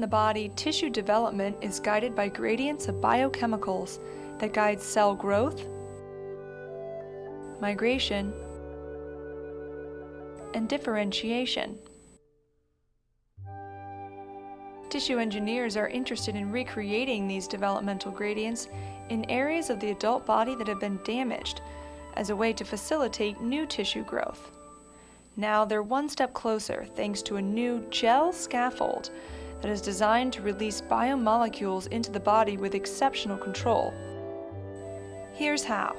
the body, tissue development is guided by gradients of biochemicals that guide cell growth, migration, and differentiation. Tissue engineers are interested in recreating these developmental gradients in areas of the adult body that have been damaged as a way to facilitate new tissue growth. Now they're one step closer thanks to a new gel scaffold that is designed to release biomolecules into the body with exceptional control. Here's how.